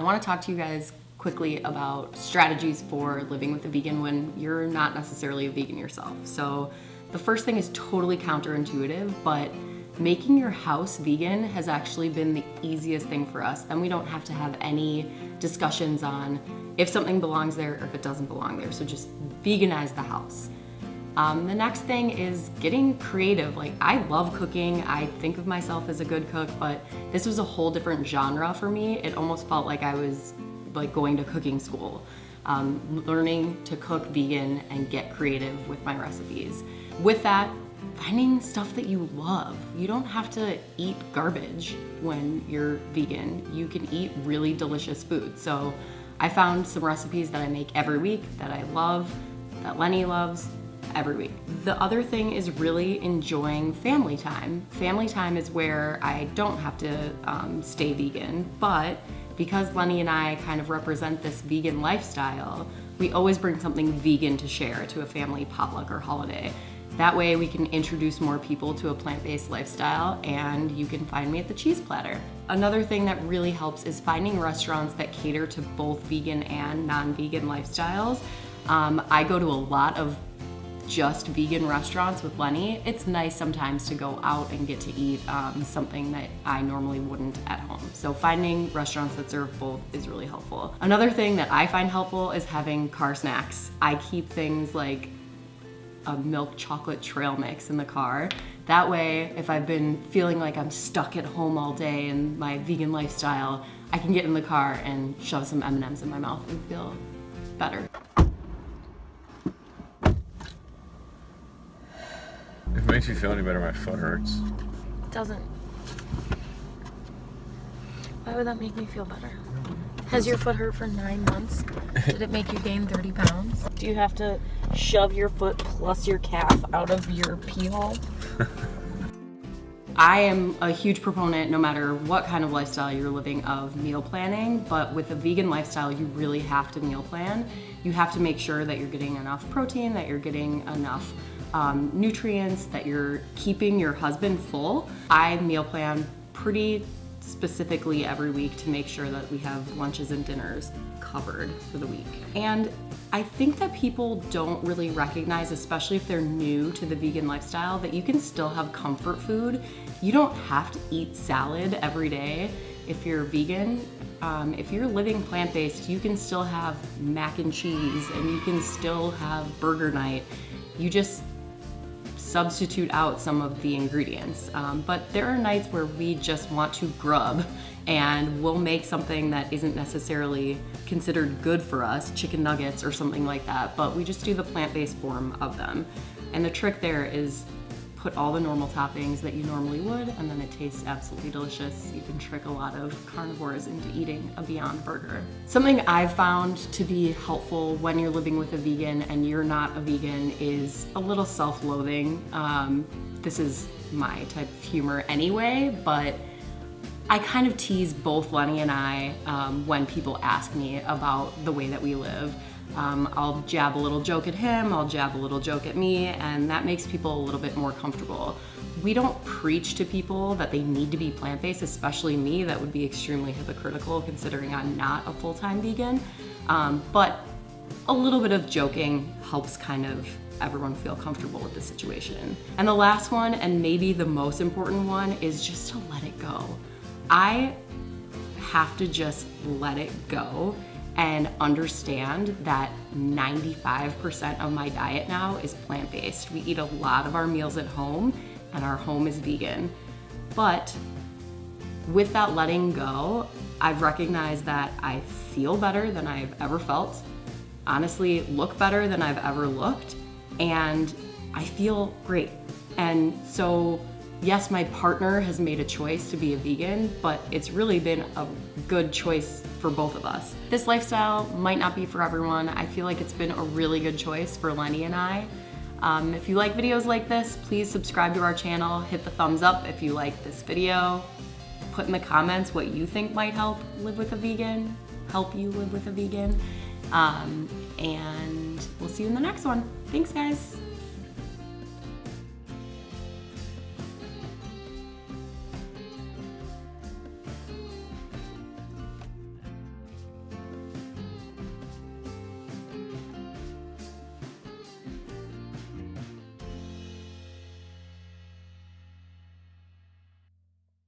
I wanna talk to you guys quickly about strategies for living with a vegan when you're not necessarily a vegan yourself. So the first thing is totally counterintuitive, but making your house vegan has actually been the easiest thing for us. Then we don't have to have any discussions on if something belongs there or if it doesn't belong there. So just veganize the house. Um, the next thing is getting creative. Like I love cooking. I think of myself as a good cook, but this was a whole different genre for me. It almost felt like I was like going to cooking school, um, learning to cook vegan and get creative with my recipes. With that, finding stuff that you love. You don't have to eat garbage when you're vegan. You can eat really delicious food. So I found some recipes that I make every week that I love, that Lenny loves, every week. The other thing is really enjoying family time. Family time is where I don't have to um, stay vegan, but because Lenny and I kind of represent this vegan lifestyle, we always bring something vegan to share to a family potluck or holiday. That way we can introduce more people to a plant-based lifestyle and you can find me at the cheese platter. Another thing that really helps is finding restaurants that cater to both vegan and non-vegan lifestyles. Um, I go to a lot of just vegan restaurants with Lenny, it's nice sometimes to go out and get to eat um, something that I normally wouldn't at home. So finding restaurants that serve both is really helpful. Another thing that I find helpful is having car snacks. I keep things like a milk chocolate trail mix in the car. That way, if I've been feeling like I'm stuck at home all day in my vegan lifestyle, I can get in the car and shove some M&Ms in my mouth and feel better. It makes you feel any better, my foot hurts. It doesn't. Why would that make me feel better? Has your foot hurt for nine months? Did it make you gain 30 pounds? Do you have to shove your foot plus your calf out of your pee hole? I am a huge proponent, no matter what kind of lifestyle you're living, of meal planning, but with a vegan lifestyle, you really have to meal plan. You have to make sure that you're getting enough protein, that you're getting enough um, nutrients, that you're keeping your husband full. I meal plan pretty specifically every week to make sure that we have lunches and dinners covered for the week. And I think that people don't really recognize, especially if they're new to the vegan lifestyle, that you can still have comfort food. You don't have to eat salad every day if you're vegan. Um, if you're living plant-based, you can still have mac and cheese and you can still have burger night. You just substitute out some of the ingredients. Um, but there are nights where we just want to grub and we'll make something that isn't necessarily considered good for us, chicken nuggets or something like that, but we just do the plant-based form of them. And the trick there is put all the normal toppings that you normally would, and then it tastes absolutely delicious. You can trick a lot of carnivores into eating a Beyond Burger. Something I've found to be helpful when you're living with a vegan and you're not a vegan is a little self-loathing. Um, this is my type of humor anyway, but I kind of tease both Lenny and I um, when people ask me about the way that we live. Um, I'll jab a little joke at him, I'll jab a little joke at me, and that makes people a little bit more comfortable. We don't preach to people that they need to be plant-based, especially me, that would be extremely hypocritical considering I'm not a full-time vegan. Um, but a little bit of joking helps kind of everyone feel comfortable with the situation. And the last one, and maybe the most important one, is just to let it go. I have to just let it go and understand that 95% of my diet now is plant-based. We eat a lot of our meals at home and our home is vegan. But with that letting go, I've recognized that I feel better than I've ever felt, honestly look better than I've ever looked, and I feel great. And so yes, my partner has made a choice to be a vegan, but it's really been a good choice for both of us. This lifestyle might not be for everyone. I feel like it's been a really good choice for Lenny and I. Um, if you like videos like this, please subscribe to our channel, hit the thumbs up if you like this video, put in the comments what you think might help live with a vegan, help you live with a vegan, um, and we'll see you in the next one. Thanks guys.